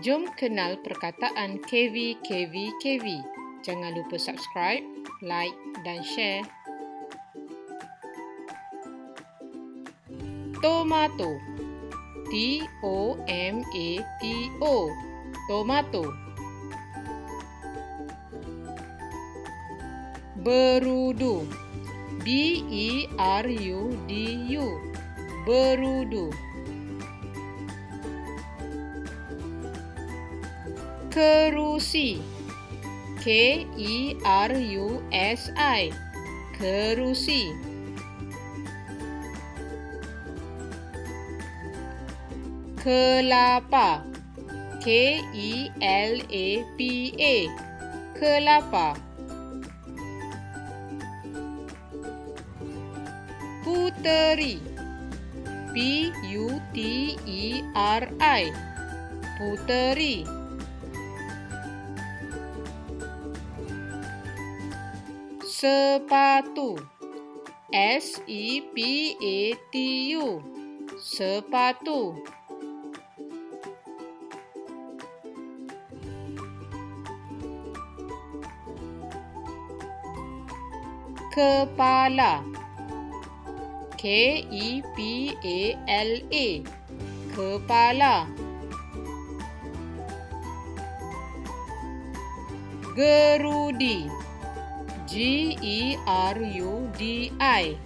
Jom kenal perkataan KV KV KV. Jangan lupa subscribe, like dan share. Tomato. T O M A T O. Tomato. Berudu. B E R U D U. Berudu. kerusi. K E R U S I. Kerusi. Kelapa. K E L A P A. Kelapa. Puteri. P U T E R I. Puteri. Puteri. sepatu. S E P A T U. Sepatu. Kepala. K E P A L A kepala. Gerudi. G E R U D I.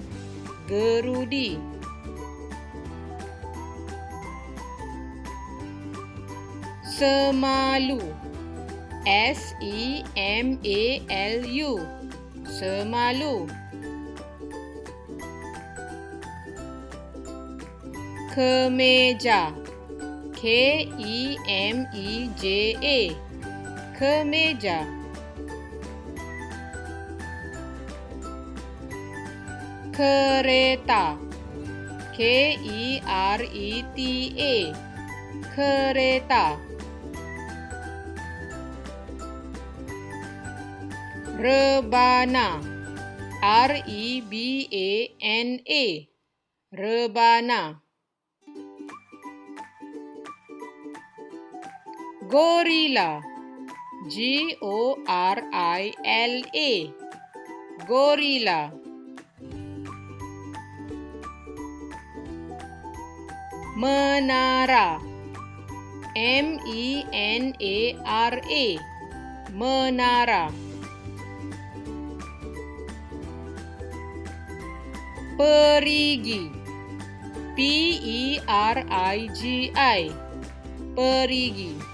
Gerudi. Semalu. S E M A L U. Semalu. Kemeja. K E M E J A. Kemeja. Kemeja. kereta. K E R E T A. Kereta. Rebana. R E B A N A. Rebana. Gorila G O R I L A. Gorila. menara. M E N A R A. Menara. Perigi. P E R I G I. Perigi, perigi.